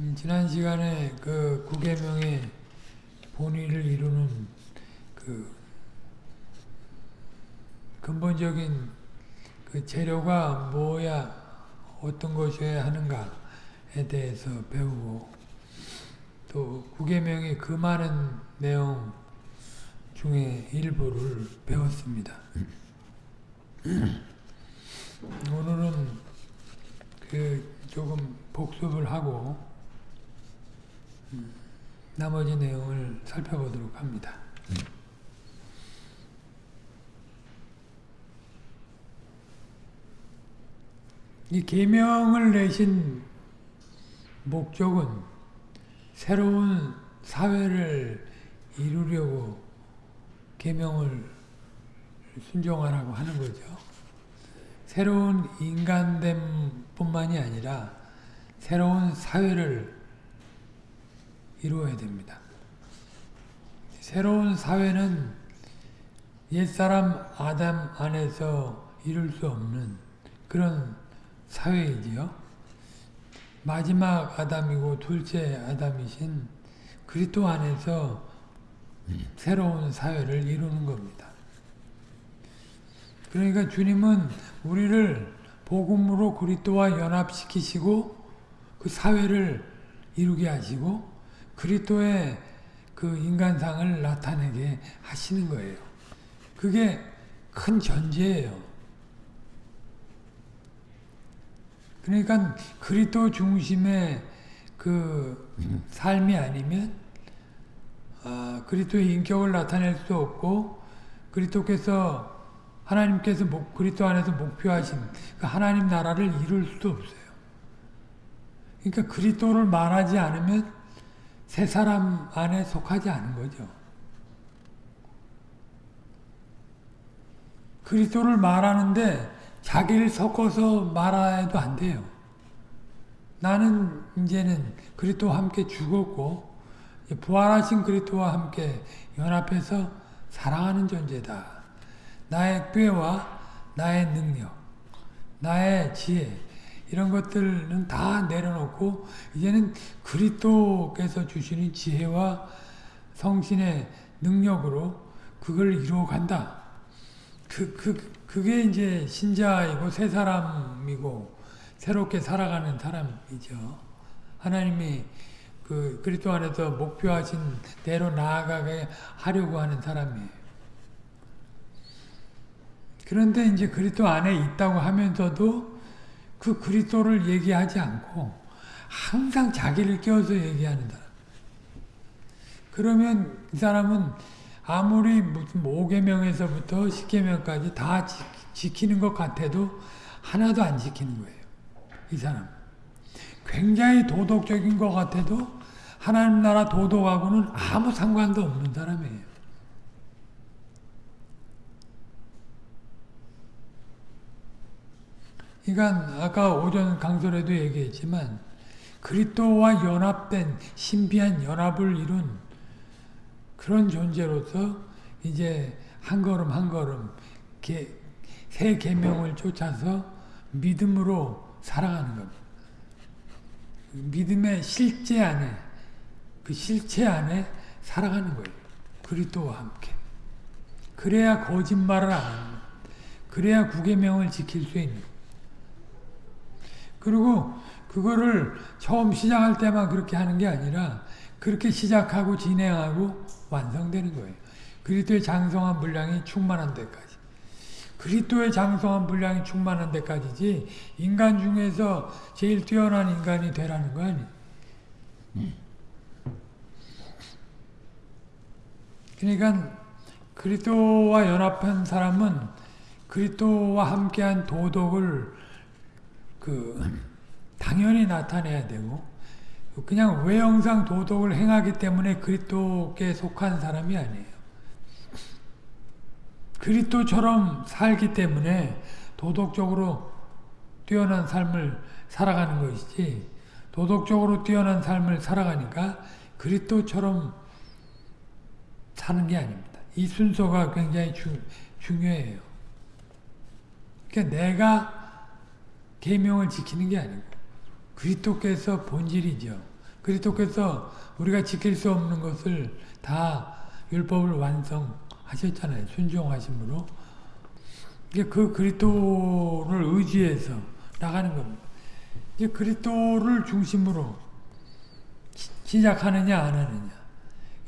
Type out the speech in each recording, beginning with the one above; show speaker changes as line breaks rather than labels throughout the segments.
음, 지난 시간에 그 구계명의 본의를 이루는 그 근본적인 그 재료가 뭐야 어떤 것이어야 하는가에 대해서 배우고 또 구계명의 그 많은 내용 중에 일부를 배웠습니다. 오늘은 그 조금 복습을 하고 음, 나머지 내용을 살펴보도록 합니다. 이 계명을 내신 목적은 새로운 사회를 이루려고 계명을 순종하라고 하는 거죠. 새로운 인간됨 뿐만이 아니라 새로운 사회를 이루어야 됩니다. 새로운 사회는 옛사람 아담 안에서 이룰 수 없는 그런 사회이지요. 마지막 아담이고 둘째 아담이신 그리스도 안에서 새로운 사회를 이루는 겁니다. 그러니까 주님은 우리를 복음으로 그리스도와 연합시키시고 그 사회를 이루게 하시고 그리스도의 그 인간상을 나타내게 하시는 거예요. 그게 큰 전제예요. 그러니까 그리스도 중심의 그 삶이 아니면 아, 그리스도의 인격을 나타낼 수 없고 그리스도께서 하나님께서 목, 그리스도 안에서 목표하신 그 하나님 나라를 이룰 수도 없어요. 그러니까 그리스도를 말하지 않으면 새 사람 안에 속하지 않은 거죠. 그리스도를 말하는데 자기를 섞어서 말해도 안 돼요. 나는 이제는 그리스도와 함께 죽었고 부활하신 그리스도와 함께 연합해서 사랑하는 존재다. 나의 꾀와 나의 능력, 나의 지혜 이런 것들은 다 내려놓고 이제는 그리스도께서 주시는 지혜와 성신의 능력으로 그걸 이루어 간다. 그, 그, 그게 이제 신자이고 새 사람이고 새롭게 살아가는 사람이죠. 하나님이 그 그리스도 안에서 목표하신 대로 나아가게 하려고 하는 사람이에요. 그런데 이제 그리스도 안에 있다고 하면서도 그 그리스도를 얘기하지 않고 항상 자기를 끼워서 얘기하는 사람. 그러면 이 사람은 아무리 무슨 5계명에서부터 10계명까지 다 지키는 것 같아도 하나도 안 지키는 거예요. 이 사람. 굉장히 도덕적인 것 같아도 하나님 나라 도덕하고는 아무 상관도 없는 사람이에요. 그러니까 아까 오전 강설에도 얘기했지만 그리스도와 연합된 신비한 연합을 이룬 그런 존재로서 이제 한 걸음 한 걸음 개, 새 계명을 쫓아서 믿음으로 살아가는 겁니다. 믿음의 실제 안에 그 실체 안에 살아가는 거예요. 그리스도와 함께. 그래야 거짓말을 안 하는 거예요. 그래야 구계명을 지킬 수 있는 그리고 그거를 처음 시작할 때만 그렇게 하는 게 아니라 그렇게 시작하고 진행하고 완성되는 거예요. 그리스도의 장성한 분량이 충만한 데까지. 그리스도의 장성한 분량이 충만한 데까지지 인간 중에서 제일 뛰어난 인간이 되라는 거 아니에요. 그러니까 그리스도와 연합한 사람은 그리스도와 함께한 도덕을 그 당연히 나타내야 되고 그냥 외형상 도덕을 행하기 때문에 그리스도께 속한 사람이 아니에요. 그리스도처럼 살기 때문에 도덕적으로 뛰어난 삶을 살아가는 것이지 도덕적으로 뛰어난 삶을 살아가니까 그리스도처럼 사는 게 아닙니다. 이 순서가 굉장히 주, 중요해요. 그러니까 내가 계명을 지키는 게 아니고 그리스도께서 본질이죠. 그리스도께서 우리가 지킬 수 없는 것을 다 율법을 완성하셨잖아요. 순종하심으로. 그 그리스도를 의지해서 나가는 겁니다. 이제 그리스도를 중심으로 시작하느냐 안 하느냐.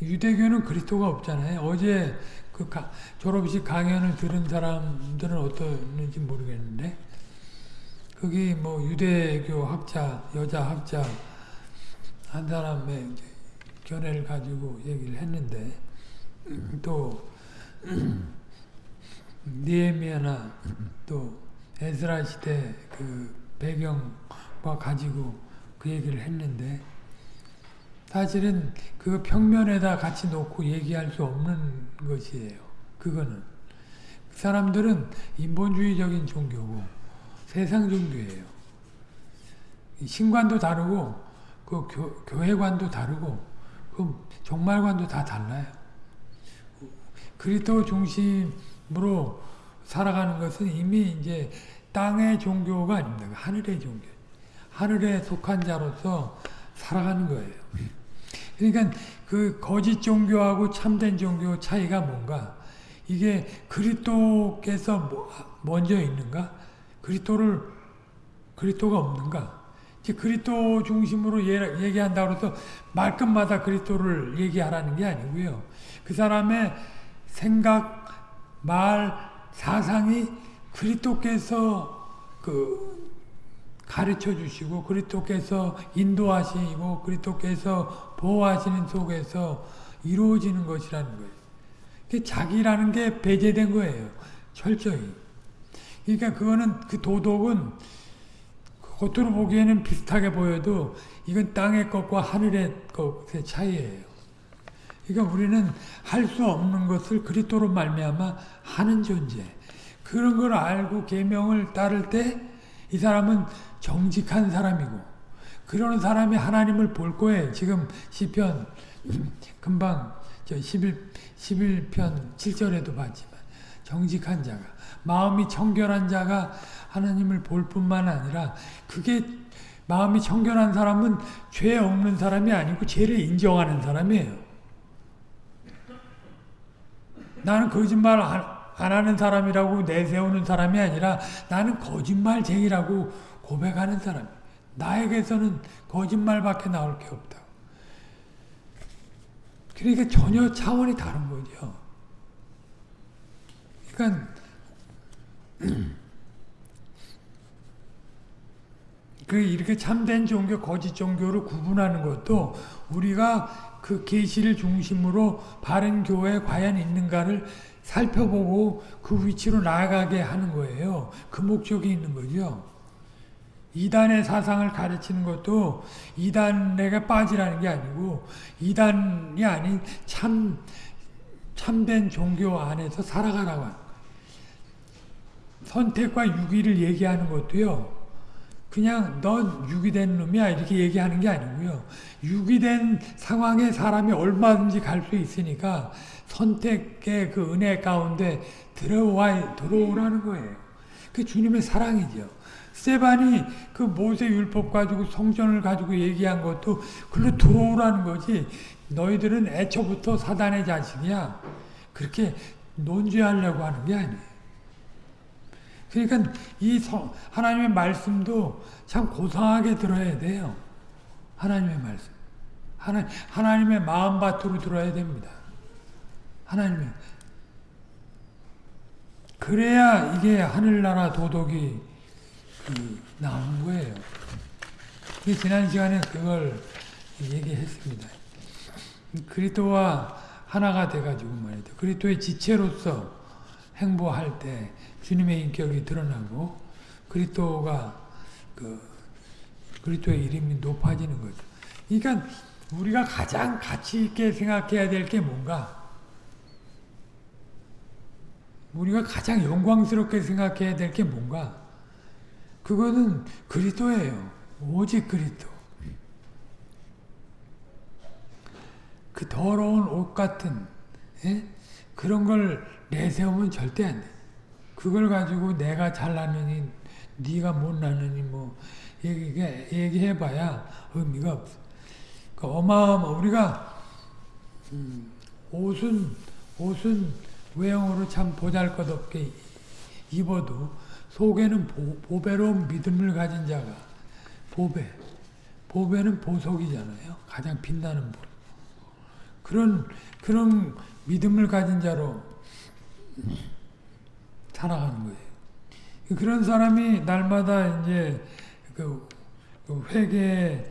유대교는 그리스도가 없잖아요. 어제 그 가, 졸업식 강연을 들은 사람들은 어떠는지 모르겠는데 거기 뭐 유대교 학자, 여자 학자 한 사람의 견해를 가지고 얘기를 했는데 또 니에미아나 또 에스라 시대 그 배경과 가지고 그 얘기를 했는데 사실은 그 평면에다 같이 놓고 얘기할 수 없는 것이에요. 그거는. 그 사람들은 인본주의적인 종교고 세상 종교예요. 신관도 다르고 그 교, 교회관도 다르고 그 종말관도 다 달라요. 그리스도 중심으로 살아가는 것은 이미 이제 땅의 종교가 아닙니다. 하늘의 종교. 하늘에 속한 자로서 살아가는 거예요. 그러니까 그 거짓 종교하고 참된 종교 차이가 뭔가? 이게 그리스도께서 뭐, 먼저 있는가? 그리스도를 그리스도가 없는가? 이제 그리스도 중심으로 얘기한다고 해서 말끝마다 그리스도를 얘기하라는 게 아니고요. 그 사람의 생각, 말, 사상이 그리스도께서 그 가르쳐 주시고 그리스도께서 인도하시고 그리스도께서 보호하시는 속에서 이루어지는 것이라는 거예요. 자기라는 게 배제된 거예요. 철저히. 그러니까 그거는 그 도덕은 겉으로 보기에는 비슷하게 보여도 이건 땅의 것과 하늘의 것의 차이예요. 그러니까 우리는 할 수 없는 것을 그리스도로 말미암아 하는 존재. 그런 걸 알고 계명을 따를 때 이 사람은 정직한 사람이고 그러는 사람이 하나님을 볼 거예요. 지금 시편 금방 저 11, 11편 7절에도 봤지만 정직한 자가 마음이 청결한 자가 하나님을 볼 뿐만 아니라 그게 마음이 청결한 사람은 죄 없는 사람이 아니고 죄를 인정하는 사람이에요. 나는 거짓말 안, 안 하는 사람이라고 내세우는 사람이 아니라 나는 거짓말쟁이라고 고백하는 사람. 나에게서는 거짓말밖에 나올 게 없다. 그러니까 전혀 차원이 다른 거죠. 그러니까 그 이렇게 참된 종교, 거짓 종교를 구분하는 것도 우리가 그 계시를 중심으로 바른 교회에 과연 있는가를 살펴보고 그 위치로 나아가게 하는 거예요. 그 목적이 있는 거죠. 이단의 사상을 가르치는 것도 이단에게 빠지라는 게 아니고 이단이 아닌 참 참된 종교 안에서 살아가라고 거예요. 선택과 유기를 얘기하는 것도요. 그냥 넌 유기된 놈이야 이렇게 얘기하는 게 아니고요. 유기된 상황에 사람이 얼마든지 갈 수 있으니까 선택의 그 은혜 가운데 들어와 들어오라는 거예요. 그 주님의 사랑이죠. 세반이 그 모세 율법 가지고 성전을 가지고 얘기한 것도 글로 들어오라는 거지. 너희들은 애초부터 사단의 자식이야. 그렇게 논죄하려고 하는 게 아니에요. 그러니까 이 성, 하나님의 말씀도 참 고상하게 들어야 돼요. 하나님의 말씀. 하나, 하나님의 마음밭으로 들어야 됩니다. 하나님의. 그래야 이게 하늘나라 도덕이 그 나오는 거예요. 지난 시간에 그걸 얘기했습니다. 그리스도와 하나가 돼가지고 말이죠. 그리스도의 지체로서 행보할 때 주님의 인격이 드러나고 그리스도가 그 그리스도의 이름이 높아지는 거죠. 그러니까 우리가 가장 가치 있게 생각해야 될 게 뭔가? 우리가 가장 영광스럽게 생각해야 될 게 뭔가? 그거는 그리스도예요. 오직 그리스도. 그 더러운 옷 같은 예? 그런 걸 내세우면 절대 안 돼. 그걸 가지고 내가 잘나느니 네가 못나느니 뭐 얘기, 얘기해봐야 의미가 없어. 그 어마어마 우리가 음, 옷은 옷은 외형으로 참 보잘것없게 입어도 속에는 보, 보배로운 믿음을 가진 자가 보배 보배는 보석이잖아요. 가장 빛나는 보. 그런 그런 믿음을 가진 자로 살아가는 거예요. 그런 사람이 날마다 이제 그, 그 회개를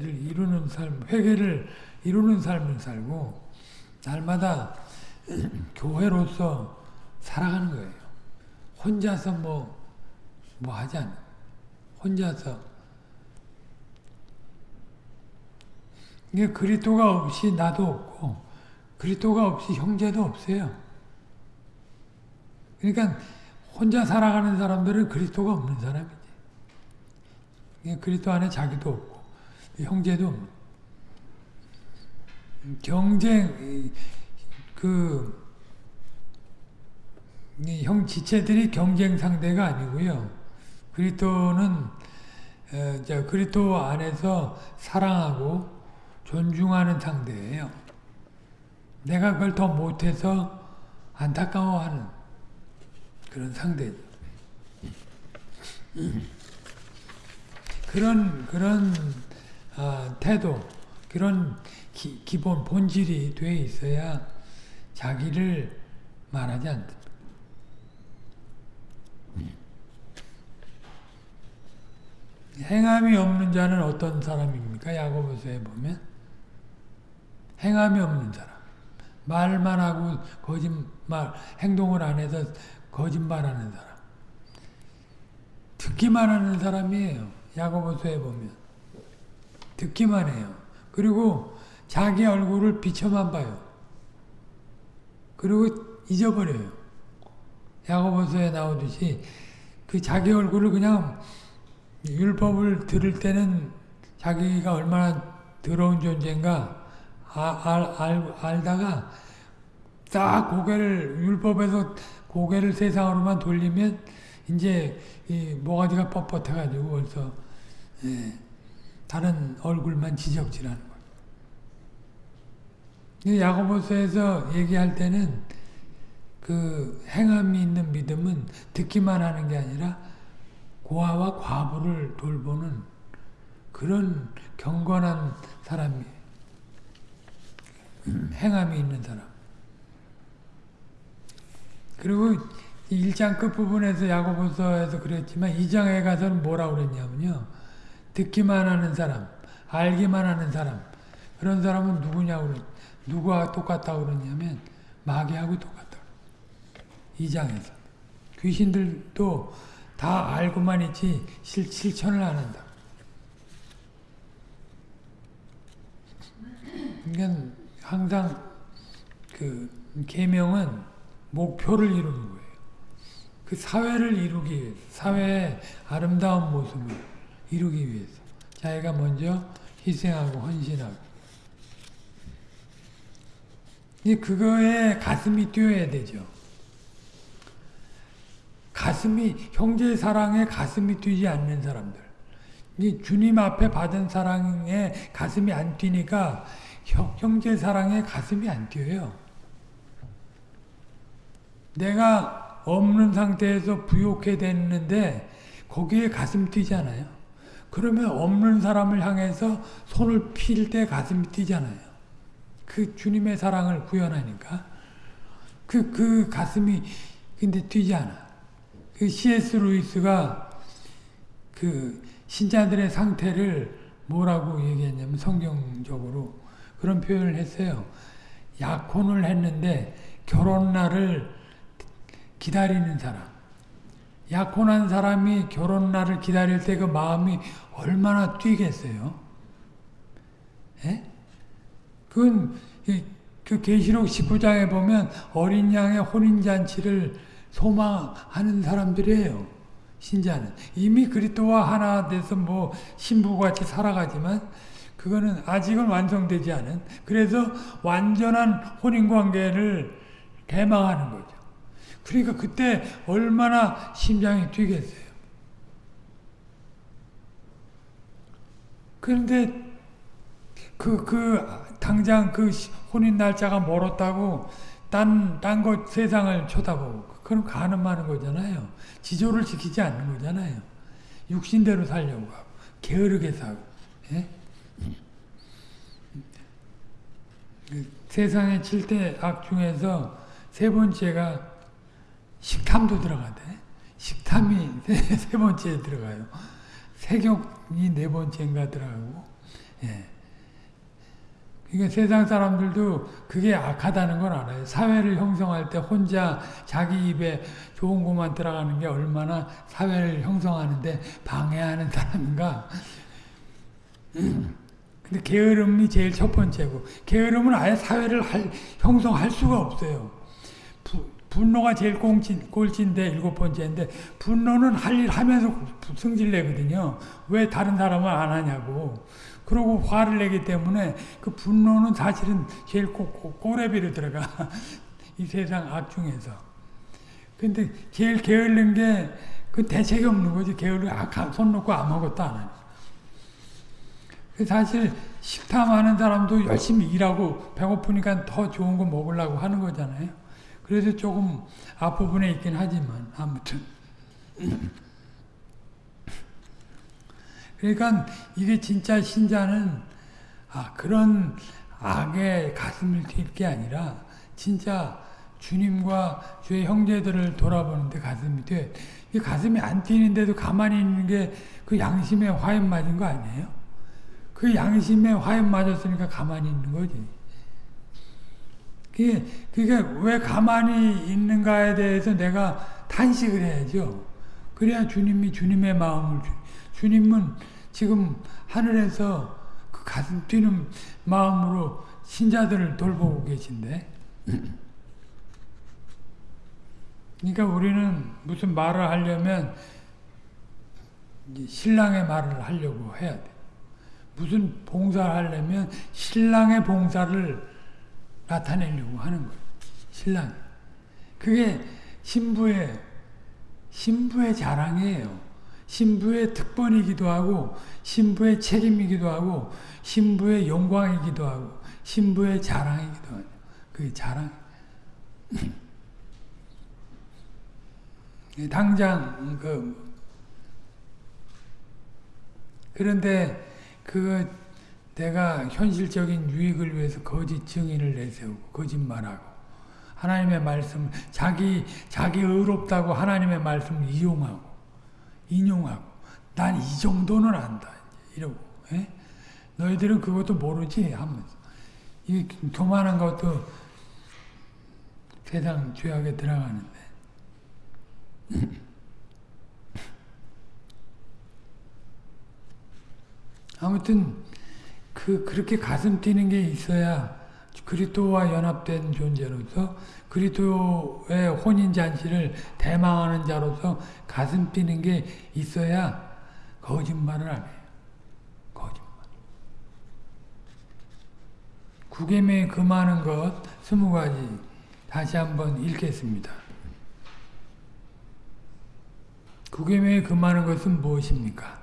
이루는 삶, 회개를 이루는 삶을 살고 날마다 교회로서 살아가는 거예요. 혼자서 뭐, 뭐 하지 않아. 혼자서. 이게 그리스도가 없이 나도 없고, 그리스도가 없이 형제도 없어요. 그러니까 혼자 살아가는 사람들은 그리스도가 없는 사람이지. 그리스도 안에 자기도 없고, 형제도 없는. 경쟁, 그, 형 지체들이 경쟁 상대가 아니고요. 그리스도는 그리스도 안에서 사랑하고 존중하는 상대예요. 내가 그걸 더 못해서 안타까워하는 그런 상대죠. 그런 그런 어, 태도, 그런 기, 기본 본질이 돼 있어야 자기를 말하지 않다. 행함이 없는 자는 어떤 사람입니까? 야고보서에 보면 행함이 없는 사람. 말만 하고 거짓말, 행동을 안 해서 거짓말하는 사람. 듣기만 하는 사람이에요. 야고보서에 보면 듣기만 해요. 그리고 자기 얼굴을 비춰만 봐요. 그리고 잊어버려요. 야고보서에 나오듯이 그 자기 얼굴을 그냥 율법을 들을 때는 자기가 얼마나 더러운 존재인가 아, 알, 알, 알다가 딱 고개를 율법에서 고개를 세상으로만 돌리면 이제 이 모가지가 뻣뻣해가지고 벌써 예, 다른 얼굴만 지적질하는 거예요. 야고보서에서 얘기할 때는 그 행함이 있는 믿음은 듣기만 하는 게 아니라 고아와 과부를 돌보는 그런 경건한 사람이 행함이 있는 사람. 그리고 1장 끝부분에서 야고보서에서 그랬지만 2장에 가서는 뭐라고 그랬냐면요. 듣기만 하는 사람, 알기만 하는 사람. 그런 사람은 누구냐고 누구와 똑같다고 그러냐면 마귀하고 똑같다. 2장에서. 귀신들도 다 알고만 있지 실, 실천을 안 한다. 그러니까 항상 그 계명은 목표를 이루는 거예요. 그 사회를 이루기 위해서, 사회의 아름다운 모습을 이루기 위해서 자기가 먼저 희생하고 헌신하고 그거에 가슴이 뛰어야 되죠. 가슴이 형제 사랑에 가슴이 뛰지 않는 사람들. 이 주님 앞에 받은 사랑에 가슴이 안 뛰니까 형, 제 사랑에 가슴이 안 뛰어요. 내가 없는 상태에서 부욕해 됐는데 거기에 가슴 뛰잖아요. 그러면 없는 사람을 향해서 손을 필 때 가슴이 뛰잖아요. 그 주님의 사랑을 구현하니까 그, 그 가슴이 근데 뛰지 않아. 그 C.S. 루이스가 그 신자들의 상태를 뭐라고 얘기했냐면 성경적으로 그런 표현을 했어요. 약혼을 했는데 결혼 날을 기다리는 사람. 약혼한 사람이 결혼 날을 기다릴 때 그 마음이 얼마나 뛰겠어요? 예? 그건 그 계시록 19장에 보면 어린 양의 혼인 잔치를 소망하는 사람들이에요. 신자는 이미 그리스도와 하나 돼서 뭐 신부같이 살아가지만 그거는 아직은 완성되지 않은 그래서 완전한 혼인 관계를 개망하는 거죠. 그러니까 그때 얼마나 심장이 뛰겠어요. 그런데 그, 그, 당장 그 혼인 날짜가 멀었다고 딴, 딴 것 세상을 쳐다보고. 그럼 가는 많은 거잖아요. 지조를 지키지 않는 거잖아요. 육신대로 살려고 하고, 게으르게 사고, 예? 그 세상의 7대 악 중에서 세 번째가 식탐도 들어가대. 식탐이 세, 세 번째에 들어가요. 세격이 네 번째인가 들어가고, 예. 그러니까 세상 사람들도 그게 악하다는 걸 알아요. 사회를 형성할 때 혼자 자기 입에 좋은 것만 들어가는 게 얼마나 사회를 형성하는데 방해하는 사람인가. 근데 게으름이 제일 첫 번째고 게으름은 아예 사회를 할, 형성할 수가 없어요. 부, 분노가 제일 꼴찌, 꼴찌인데 일곱 번째인데 분노는 할 일 하면서 승질 내거든요. 왜 다른 사람은 안 하냐고. 그러고 화를 내기 때문에 그 분노는 사실은 제일 꼬, 꼬, 꼬레비로 들어가. 이 세상 악 중에서. 근데 제일 게을른 게 그 대책이 없는 거지. 게을르 악, 손 놓고 아무것도 안 하니. 사실 식탐하는 사람도 열심히 일하고 배고프니까 더 좋은 거 먹으려고 하는 거잖아요. 그래서 조금 앞부분에 있긴 하지만 아무튼 그러니까 이게 진짜 신자는 아 그런 악의 가슴을 뛸 게 아니라 진짜 주님과 주의 형제들을 돌아보는데 가슴이 뛰어. 이 가슴이 안 뛰는데도 가만히 있는 게 그 양심에 화염 맞은 거 아니에요? 그 양심에 화염 맞았으니까 가만히 있는 거지. 그게, 그게 왜 가만히 있는가에 대해서 내가 탄식을 해야죠. 그래야 주님이 주님의 마음을, 주, 님은 지금 하늘에서 그 가슴 뛰는 마음으로 신자들을 돌보고 계신데. 그러니까 우리는 무슨 말을 하려면 신랑의 말을 하려고 해야 돼. 무슨 봉사를 하려면 신랑의 봉사를 나타내려고 하는 거예요. 신랑. 그게 신부의 신부의 자랑이에요. 신부의 특권이기도 하고 신부의 책임이기도 하고 신부의 영광이기도 하고 신부의 자랑이기도 하고 그 자랑. 당장 그 그런데 그 내가 현실적인 유익을 위해서 거짓 증인을 내세우고 거짓말하고 하나님의 말씀 자기 자기 의롭다고 하나님의 말씀을 이용하고 인용하고 난 이 정도는 안다 이러고 에? 예? 너희들은 그것도 모르지 하면서 이 교만한 것도 세상 죄악에 들어가는데 아무튼 그 그렇게 가슴 뛰는 게 있어야 그리스도와 연합된 존재로서 그리스도의 혼인 잔치를 대망하는 자로서 가슴 뛰는 게 있어야 거짓말을 안 해요. 거짓말. 구계명에 금하는 것 스무 가지 다시 한번 읽겠습니다. 구계명에 금하는 것은 무엇입니까?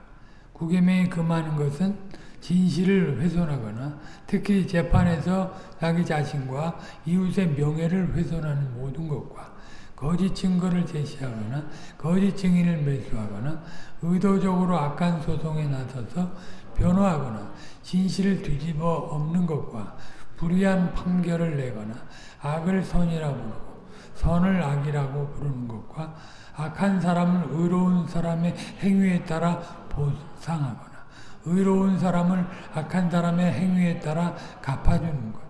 구계명에 금하는 것은 진실을 훼손하거나 특히 재판에서 자기 자신과 이웃의 명예를 훼손하는 모든 것과 거짓 증거를 제시하거나 거짓 증인을 매수하거나 의도적으로 악한 소송에 나서서 변호하거나 진실을 뒤집어 엎는 것과 불의한 판결을 내거나 악을 선이라고 부르고 선을 악이라고 부르는 것과 악한 사람을 의로운 사람의 행위에 따라 보상하거나 의로운 사람을 악한 사람의 행위에 따라 갚아주는 것.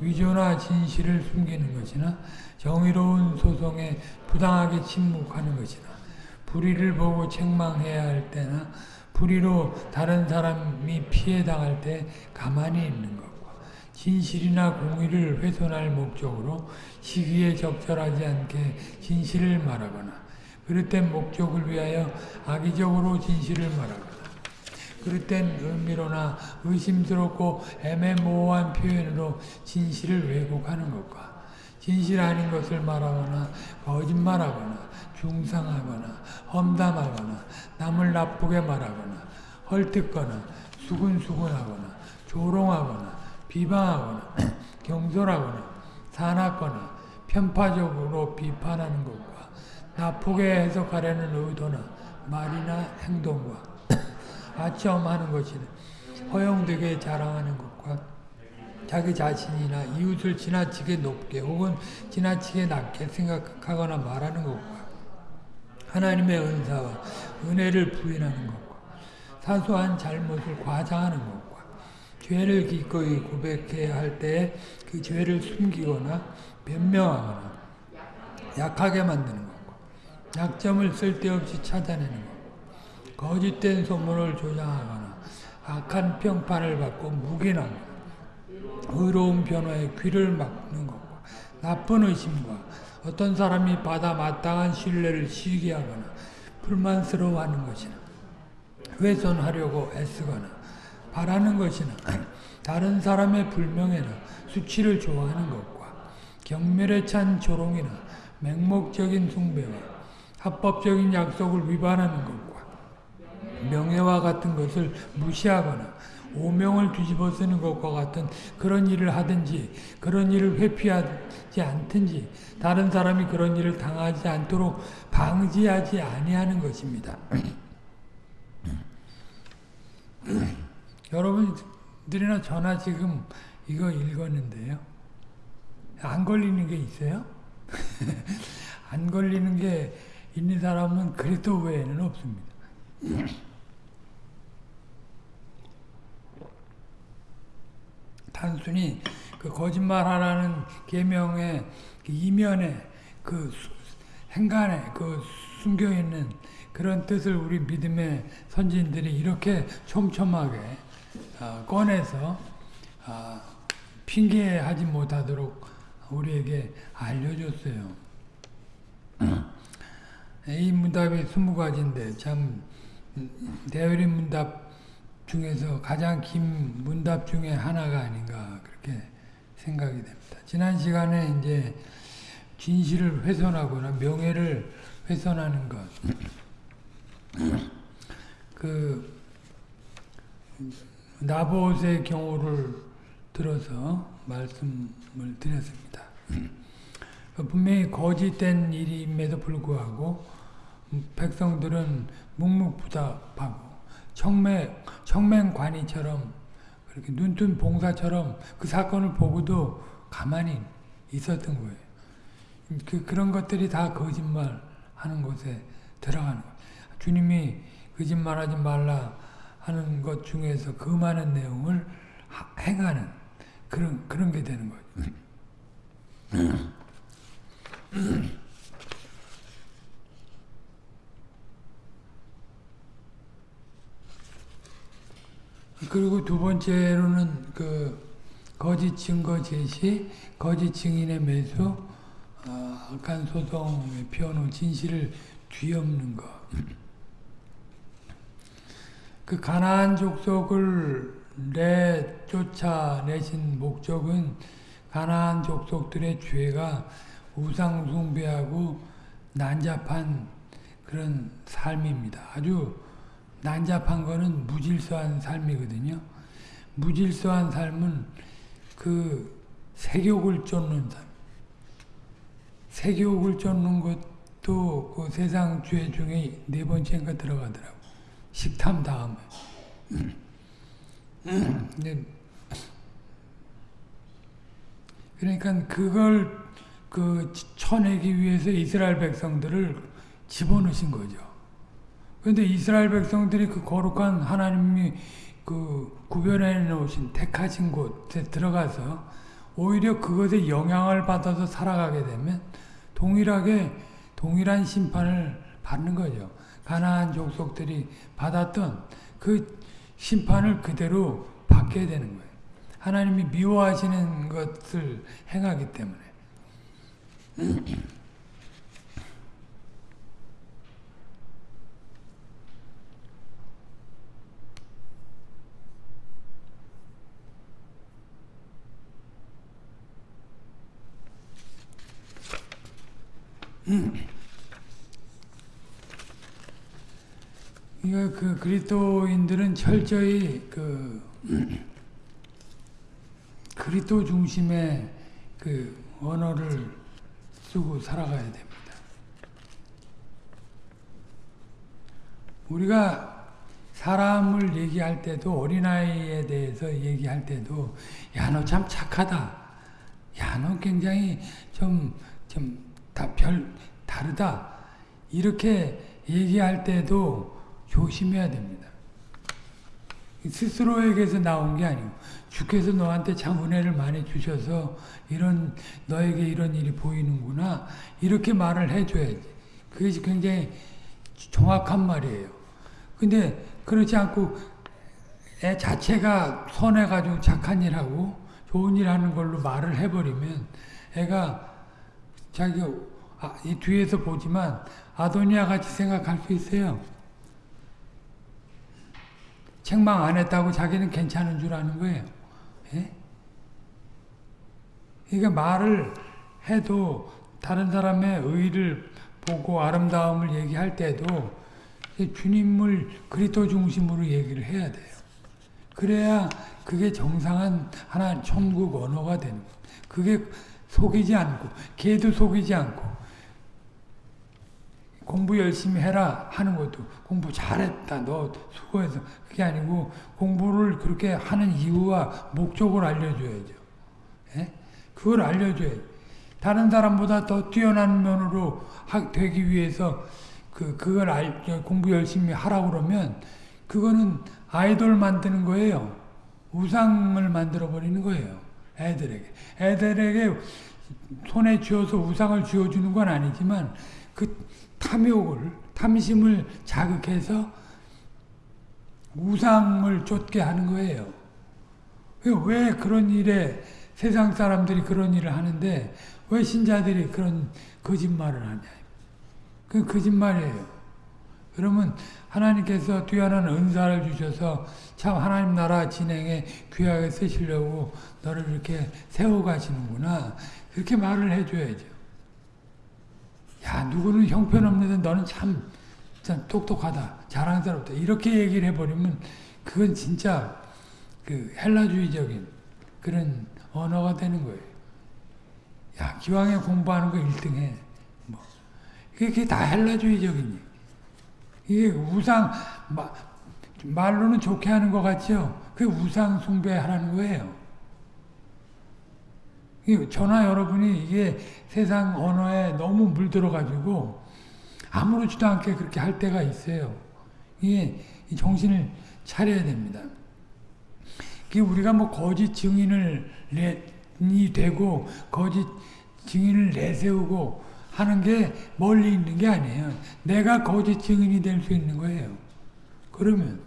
위조나 진실을 숨기는 것이나 정의로운 소송에 부당하게 침묵하는 것이나 불의를 보고 책망해야 할 때나 불의로 다른 사람이 피해당할 때 가만히 있는 것과 진실이나 공의를 훼손할 목적으로 시기에 적절하지 않게 진실을 말하거나 그릇된 목적을 위하여 악의적으로 진실을 말하거나 그릇된 의미로나 의심스럽고 애매모호한 표현으로 진실을 왜곡하는 것과 진실 아닌 것을 말하거나 거짓말하거나 중상하거나 험담하거나 남을 나쁘게 말하거나 헐뜯거나 수근수근하거나 조롱하거나 비방하거나 경솔하거나 산악거나 편파적으로 비판하는 것과 나쁘게 해석하려는 의도나 말이나 행동과 아첨하는 것이나 허용되게 자랑하는 것과 자기 자신이나 이웃을 지나치게 높게 혹은 지나치게 낮게 생각하거나 말하는 것과 하나님의 은사와 은혜를 부인하는 것과 사소한 잘못을 과장하는 것과 죄를 기꺼이 고백해야 할 때 그 죄를 숨기거나 변명하거나 약하게 만드는 것과 약점을 쓸데없이 찾아내는 것 거짓된 소문을 조장하거나 악한 평판을 받고 묵인하거나 의로운 변화에 귀를 막는 것과 나쁜 의심과 어떤 사람이 받아 마땅한 신뢰를 시기하거나 불만스러워하는 것이나 훼손하려고 애쓰거나 바라는 것이나 다른 사람의 불명예나 수치를 좋아하는 것과 경멸에 찬 조롱이나 맹목적인 숭배와 합법적인 약속을 위반하는 것과 명예와 같은 것을 무시하거나 오명을 뒤집어 쓰는 것과 같은 그런 일을 하든지 그런 일을 회피하지 않든지 다른 사람이 그런 일을 당하지 않도록 방지하지 아니하는 것입니다. 여러분들이나 저나 지금 이거 읽었는데요. 안 걸리는 게 있어요? 안 걸리는 게 있는 사람은 그리스도 외에는 없습니다. 단순히 그 거짓말하라는 계명의 그 이면에 그 행간에 그 숨겨 있는 그런 뜻을 우리 믿음의 선진들이 이렇게 촘촘하게 어, 꺼내서 어, 핑계하지 못하도록 우리에게 알려줬어요. 이 문답이 스무 가지인데 참 대열의 문답 중에서 가장 긴 문답 중에 하나가 아닌가 그렇게 생각이 됩니다. 지난 시간에 이제 진실을 훼손하거나 명예를 훼손하는 것, 그 나봇의 경우를 들어서 말씀을 드렸습니다. 분명히 거짓된 일임에도 불구하고 백성들은 묵묵부답하고 청맹, 청맹관이처럼 그렇게 눈뜬 봉사처럼 그 사건을 보고도 가만히 있었던 거예요. 그, 그런 것들이 다 거짓말 하는 곳에 들어가는 거예요. 주님이 거짓말하지 말라 하는 것 중에서 그 많은 내용을 하, 행하는 그런, 그런 게 되는 거죠. 그리고 두 번째로는 그 거짓 증거 제시, 거짓 증인의 매수, 어, 악한 소송의 피워놓은 진실을 뒤엎는 것. 그 가나안 족속을 내 쫓아내신 목적은 가나안 족속들의 죄가 우상 숭배하고 난잡한 그런 삶입니다. 아주 난잡한 거는 무질서한 삶이거든요. 무질서한 삶은 그 색욕을 쫓는 삶. 색욕을 쫓는 것도 그 세상 죄 중에 네 번째인가 들어가더라고. 식탐 다음에. 그러니까 그걸 그 쳐내기 위해서 이스라엘 백성들을 집어넣으신 거죠. 그런데 이스라엘 백성들이 그 거룩한 하나님이 그 구별해 놓으신 택하신 곳에 들어가서 오히려 그것에 영향을 받아서 살아가게 되면 동일하게 동일한 심판을 받는 거죠. 가나안 족속들이 받았던 그 심판을 그대로 받게 되는 거예요. 하나님이 미워하시는 것을 행하기 때문에. 그러니까 그 그리스도인들은 철저히 그 그리스도 중심의 그 언어를 쓰고 살아가야 됩니다. 우리가 사람을 얘기할 때도 어린아이에 대해서 얘기할 때도 야 너 참 착하다. 야 너 굉장히 좀 좀 다 별 다르다. 이렇게 얘기할 때도 조심해야 됩니다. 스스로에게서 나온 게 아니고 주께서 너한테 참 은혜를 많이 주셔서 이런 너에게 이런 일이 보이는구나 이렇게 말을 해줘야지. 그것이 굉장히 정확한 말이에요. 근데 그렇지 않고 애 자체가 선해가지고 착한 일하고 좋은 일 하는 걸로 말을 해버리면 애가 자기 아, 이 뒤에서 보지만 아도니아 같이 생각할 수 있어요. 책망 안 했다고 자기는 괜찮은 줄 아는 거예요. 예? 그러니까 말을 해도 다른 사람의 의를 보고 아름다움을 얘기할 때도 주님을 그리스도 중심으로 얘기를 해야 돼요. 그래야 그게 정상한 하나 천국 언어가 되는 거예요. 그게 속이지 않고 걔도 속이지 않고 공부 열심히 해라 하는 것도 공부 잘했다 너 수고해서 그게 아니고 공부를 그렇게 하는 이유와 목적을 알려줘야죠. 예? 그걸 알려줘야죠. 다른 사람보다 더 뛰어난 면으로 되기 위해서 그, 그걸 알, 공부 열심히 하라고 그러면 그거는 아이돌 만드는 거예요. 우상을 만들어 버리는 거예요. 애들에게. 애들에게 손에 쥐어서 우상을 쥐어주는 건 아니지만 그 탐욕을, 탐심을 자극해서 우상을 쫓게 하는 거예요. 왜 그런 일에 세상 사람들이 그런 일을 하는데 왜 신자들이 그런 거짓말을 하냐. 그 거짓말이에요. 그러면 하나님께서 뛰어난 은사를 주셔서 참 하나님 나라 진행에 귀하게 쓰시려고 너를 이렇게 세워가시는구나. 그렇게 말을 해줘야죠. 야 누구는 형편없는데 너는 참, 참 똑똑하다. 자랑스럽다. 이렇게 얘기를 해버리면 그건 진짜 그 헬라주의적인 그런 언어가 되는 거예요. 야 기왕에 공부하는 거 1등 해. 뭐. 그게 다 헬라주의적인 이게 우상 마, 말로는 좋게 하는 것 같죠. 그 우상 숭배하라는 거예요. 저나 여러분이 이게 세상 언어에 너무 물들어가지고 아무렇지도 않게 그렇게 할 때가 있어요. 이게 정신을 차려야 됩니다. 우리가 뭐 거짓 증인을 내, 되고 거짓 증인을 내세우고 하는 게 멀리 있는 게 아니에요. 내가 거짓 증인이 될 수 있는 거예요. 그러면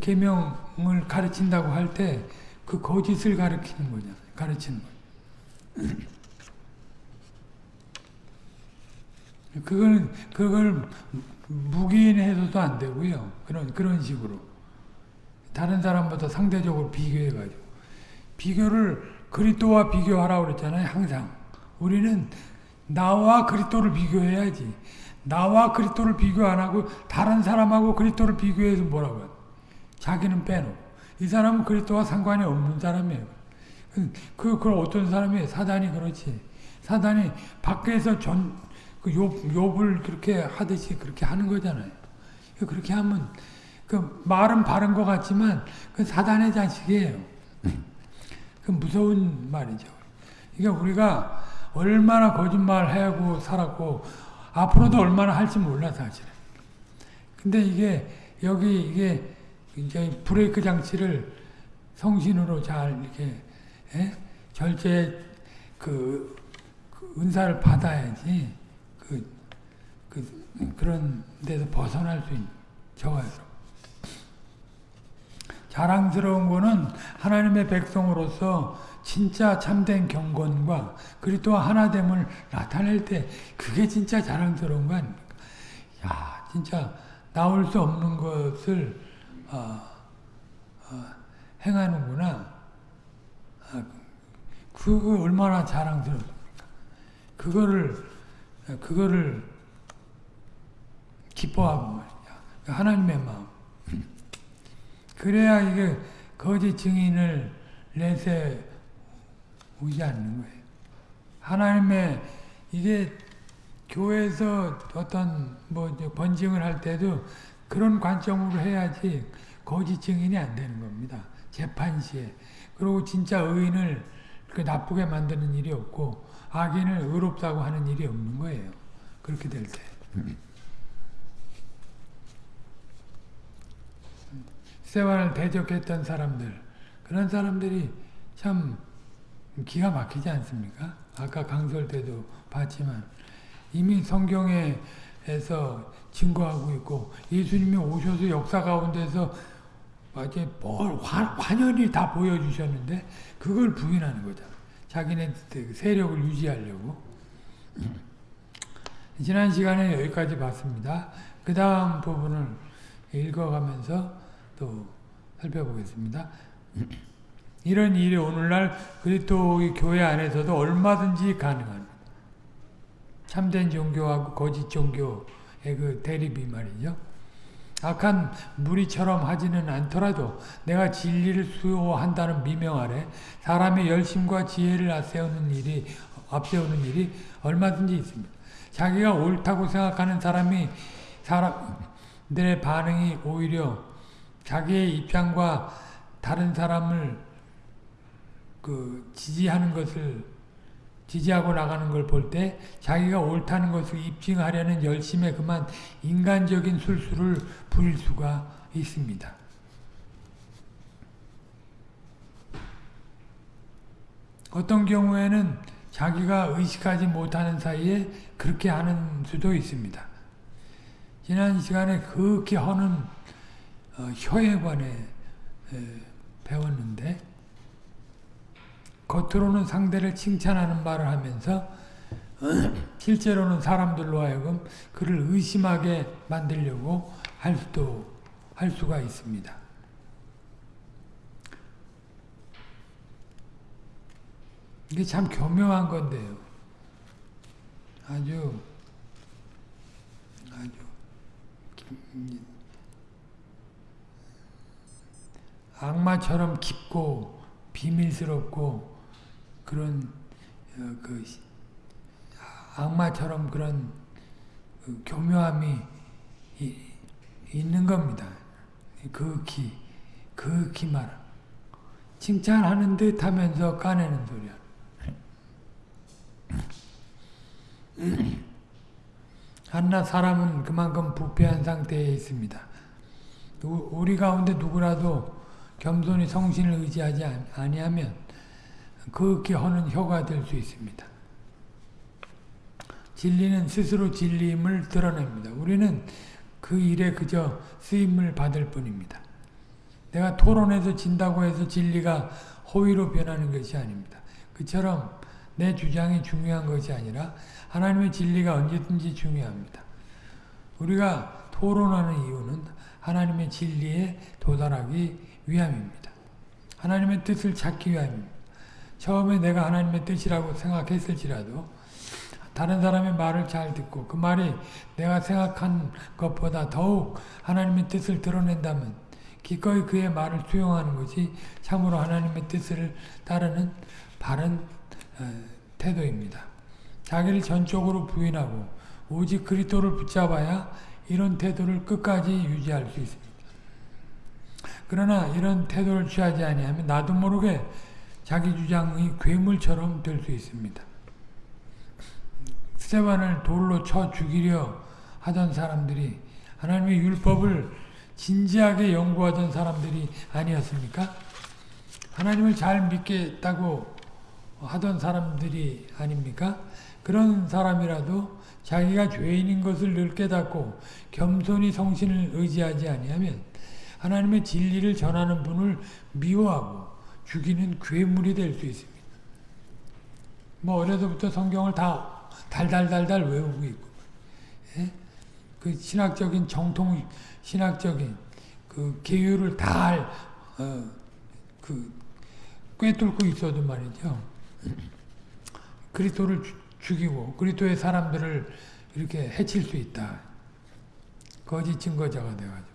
계명을 가르친다고 할 때 그 거짓을 가르치는 거잖아요. 가르치는 거. 그걸 그걸 묵인해서도 안 되고요. 그런 그런 식으로 다른 사람보다 상대적으로 비교해 가지고 비교를 그리스도와 비교하라고 그랬잖아요. 항상 우리는 나와 그리스도를 비교해야지. 나와 그리스도를 비교 안 하고 다른 사람하고 그리스도를 비교해서 뭐라고 해? 자기는 빼놓고 이 사람은 그리스도와 상관이 없는 사람이에요. 그, 그 어떤 사람이 사단이 그렇지. 사단이 밖에서 전, 그 욕, 욕을 그렇게 하듯이 그렇게 하는 거잖아요. 그렇게 하면, 그 말은 바른 것 같지만, 그 사단의 자식이에요. 그 무서운 말이죠. 그러니까 우리가 얼마나 거짓말 하고 살았고, 앞으로도 얼마나 할지 몰라, 사실은. 근데 이게, 여기, 이게, 이제 브레이크 장치를 성신으로 잘 이렇게 예? 절제 그, 그, 은사를 받아야지 그, 그 그런 데서 벗어날 수 있는 저가요. 자랑스러운 거는 하나님의 백성으로서 진짜 참된 경건과 그리고 하나됨을 나타낼 때 그게 진짜 자랑스러운 거 아닙니까? 야, 진짜 나올 수 없는 것을 어, 어, 행하는구나. 아, 그거 얼마나 자랑스럽습니까? 그거를 그거를 기뻐하고 말이야. 하나님의 마음. 그래야 이게 거짓 증인을 내세 오지 않는 거예요. 하나님의 이게 교회에서 어떤 뭐 번증을 할 때도 그런 관점으로 해야지 거짓 증인이 안 되는 겁니다. 재판 시에. 그리고 진짜 의인을 그 나쁘게 만드는 일이 없고 악인을 의롭다고 하는 일이 없는 거예요. 그렇게 될 때. 세월을 대적했던 사람들 그런 사람들이 참 기가 막히지 않습니까? 아까 강설 때도 봤지만 이미 성경에서 증거하고 있고 예수님이 오셔서 역사 가운데서 이제 뭘 환연히 다 보여주셨는데 그걸 부인하는 거잖아. 자기네 세력을 유지하려고. 지난 시간에 여기까지 봤습니다. 그 다음 부분을 읽어가면서 또 살펴보겠습니다. 이런 일이 오늘날 그리스도의 교회 안에서도 얼마든지 가능합니다. 참된 종교하고 거짓 종교의 그 대립이 말이죠. 악한 무리처럼 하지는 않더라도 내가 진리를 수호한다는 미명 아래 사람의 열심과 지혜를 앞세우는 일이 앞세우는 일이 얼마든지 있습니다. 자기가 옳다고 생각하는 사람이 사람들의 반응이 오히려 자기의 입장과 다른 사람을 그 지지하는 것을 지지하고 나가는 걸 볼 때 자기가 옳다는 것을 입증하려는 열심에 그만 인간적인 술수를 부릴 수가 있습니다. 어떤 경우에는 자기가 의식하지 못하는 사이에 그렇게 하는 수도 있습니다. 지난 시간에 허는 어, 혀에 관해 배웠는데 겉으로는 상대를 칭찬하는 말을 하면서 실제로는 사람들로 하여금 그를 의심하게 만들려고 할 수도 할 수가 있습니다. 이게 참 교묘한 건데요. 아주 아주 악마처럼 깊고 비밀스럽고 그런 어, 그 악마처럼 그런 그 교묘함이 이, 있는 겁니다. 극히 극히 말 칭찬하는 듯 하면서 까내는 소리야. 한낱 사람은 그만큼 부패한 상태에 있습니다. 우리 가운데 누구라도 겸손히 성신을 의지하지 아니하면 그렇게 하는 혀가 될 수 있습니다. 진리는 스스로 진리임을 드러냅니다. 우리는 그 일에 그저 쓰임을 받을 뿐입니다. 내가 토론해서 진다고 해서 진리가 호의로 변하는 것이 아닙니다. 그처럼 내 주장이 중요한 것이 아니라 하나님의 진리가 언제든지 중요합니다. 우리가 토론하는 이유는 하나님의 진리에 도달하기 위함입니다. 하나님의 뜻을 찾기 위함입니다. 처음에 내가 하나님의 뜻이라고 생각했을지라도 다른 사람의 말을 잘 듣고 그 말이 내가 생각한 것보다 더욱 하나님의 뜻을 드러낸다면 기꺼이 그의 말을 수용하는 것이 참으로 하나님의 뜻을 따르는 바른 어, 태도입니다. 자기를 전적으로 부인하고 오직 그리스도를 붙잡아야 이런 태도를 끝까지 유지할 수 있습니다. 그러나 이런 태도를 취하지 아니하면 나도 모르게 자기 주장이 괴물처럼 될 수 있습니다. 스테반을 돌로 쳐 죽이려 하던 사람들이 하나님의 율법을 진지하게 연구하던 사람들이 아니었습니까? 하나님을 잘 믿겠다고 하던 사람들이 아닙니까? 그런 사람이라도 자기가 죄인인 것을 늘 깨닫고 겸손히 성신을 의지하지 아니하면 하나님의 진리를 전하는 분을 미워하고 죽이는 괴물이 될 수 있습니다. 뭐 어려서부터 성경을 다 달달달달 외우고 있고 예? 그 신학적인 정통 신학적인 그 계율을 다그 어, 꿰뚫고 있어도 말이죠. 그리스도를 죽이고 그리스도의 사람들을 이렇게 해칠 수 있다. 거짓 증거자가 돼가지고.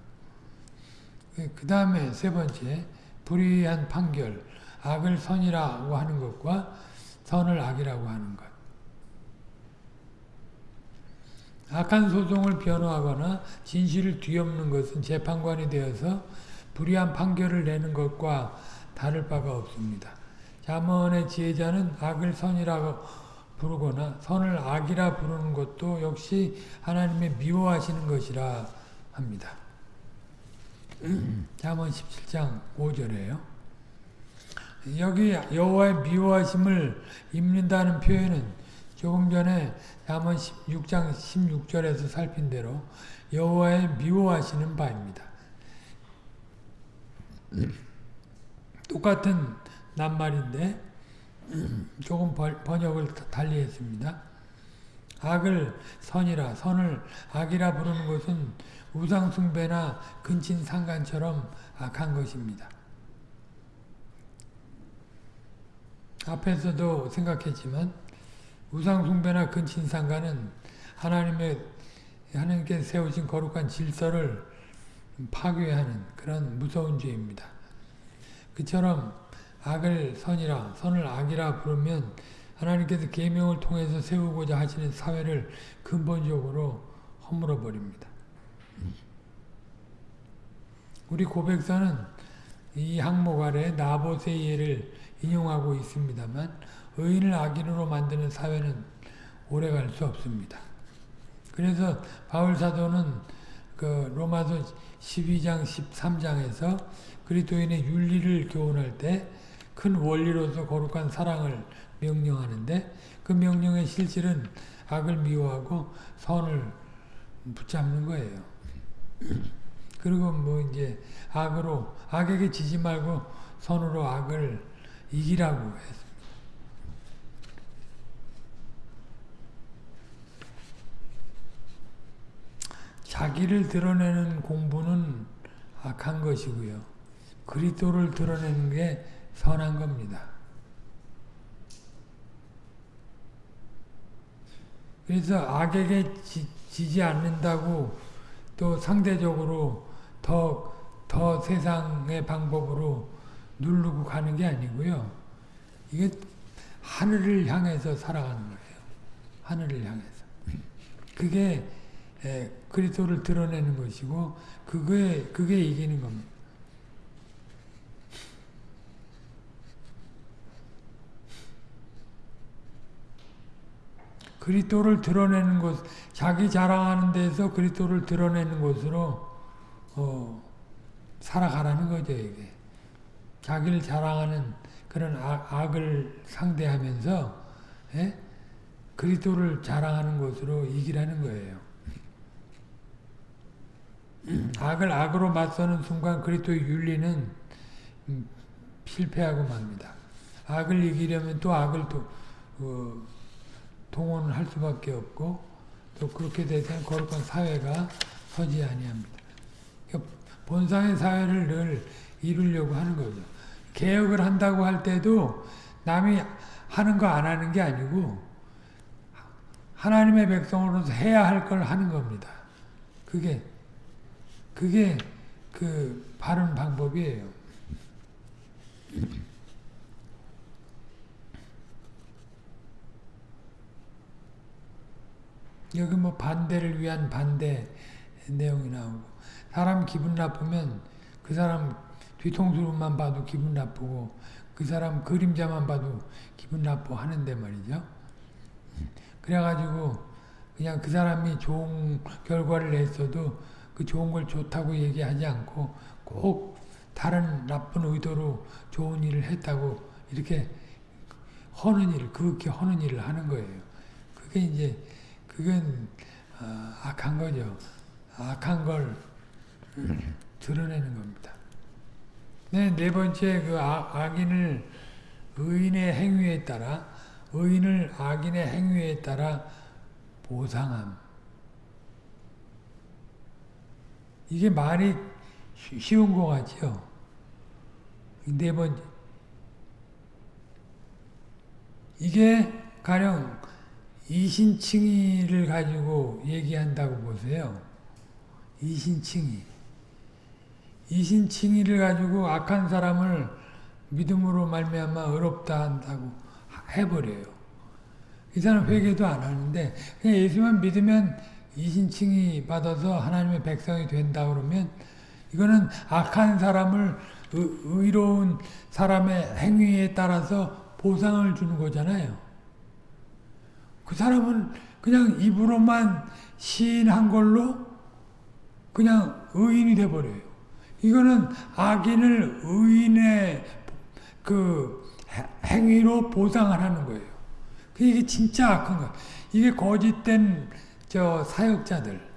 그 다음에 세 번째 불의한 판결, 악을 선이라고 하는 것과 선을 악이라고 하는 것. 악한 소송을 변호하거나 진실을 뒤엎는 것은 재판관이 되어서 불의한 판결을 내는 것과 다를 바가 없습니다. 잠언의 지혜자는 악을 선이라고 부르거나 선을 악이라 부르는 것도 역시 하나님의 미워하시는 것이라 합니다. 잠언 17장 5절에요. 여기 여호와의 미워하심을 입는다는 표현은 조금 전에 잠언 6장 16절에서 살핀 대로 여호와의 미워하시는 바입니다. 똑같은 낱말인데 조금 번역을 달리했습니다. 악을 선이라 선을 악이라 부르는 것은 우상숭배나 근친상간처럼 악한 것입니다. 앞에서도 생각했지만 우상숭배나 근친상간은 하나님의 하나님께 세우신 거룩한 질서를 파괴하는 그런 무서운 죄입니다. 그처럼 악을 선이라 선을 악이라 부르면 하나님께서 계명을 통해서 세우고자 하시는 사회를 근본적으로 허물어 버립니다. 우리 고백사는 이 항목 아래 나봇의 예를 인용하고 있습니다만 의인을 악인으로 만드는 사회는 오래갈 수 없습니다. 그래서 바울 사도는 그 로마서 12장 13장에서 그리스도인의 윤리를 교훈할 때 큰 원리로서 거룩한 사랑을 명령하는데 그 명령의 실질은 악을 미워하고 선을 붙잡는 거예요. 그리고 뭐 이제 악으로 악에게 지지 말고 선으로 악을 이기라고 했습니다. 자기를 드러내는 공부는 악한 것이고요. 그리스도를 드러내는 게 선한 겁니다. 그래서 악에게 지, 지 않는다고 또 상대적으로 더, 더 세상의 방법으로 누르고 가는 게 아니고요. 이게 하늘을 향해서 살아가는 거예요. 하늘을 향해서. 그게 그리스도를 드러내는 것이고 그게 그게 이기는 겁니다. 그리스도를 드러내는 것, 자기 자랑하는 데서 그리스도를 드러내는 것으로 어, 살아가라는 거죠 이게. 자기를 자랑하는 그런 악, 을 상대하면서 예? 그리스도를 자랑하는 것으로 이기라는 거예요. 악을 악으로 맞서는 순간 그리스도의 윤리는 음, 실패하고 맙니다. 악을 이기려면 또 악을 또 어, 동원할 수밖에 없고 또 그렇게 되면 거룩한 사회가 서지 아니합니다. 그러니까 본상의 사회를 늘 이루려고 하는 거죠. 개혁을 한다고 할 때도 남이 하는 거 안 하는 게 아니고 하나님의 백성으로서 해야 할 걸 하는 겁니다. 그게 그게 그 바른 방법이에요. 여기 뭐 반대를 위한 반대 내용이 나오고 사람 기분 나쁘면 그 사람 뒤통수만 봐도 기분 나쁘고 그 사람 그림자만 봐도 기분 나쁘 하는데 말이죠. 그래가지고 그냥 그 사람이 좋은 결과를 냈어도 그 좋은 걸 좋다고 얘기하지 않고 꼭 다른 나쁜 의도로 좋은 일을 했다고 이렇게 허는 일, 그렇게 허는 일을 하는 거예요. 그게 이제 그건 어, 악한 거죠. 악한 걸 드러내는 겁니다. 네, 네 번째 그 악, 악인을 의인의 행위에 따라 의인을 악인의 행위에 따라 보상함. 이게 말이 쉬운 것 같죠? 네 번째. 이게 가령 이신칭의를 가지고 얘기한다고 보세요. 이신칭의. 이신칭의를 가지고 악한 사람을 믿음으로 말미암아 어렵다 한다고 해버려요. 이 사람 회개도 안 하는데 그냥 예수만 믿으면 이신칭의 받아서 하나님의 백성이 된다 그러면 이거는 악한 사람을 의, 로운 사람의 행위에 따라서 보상을 주는 거잖아요. 그 사람은 그냥 입으로만 시인한 걸로 그냥 의인이 돼버려요. 이거는 악인을 의인의 그 행위로 보상을 하는 거예요. 이게 진짜 악한 거야. 이게 거짓된 저 사역자들.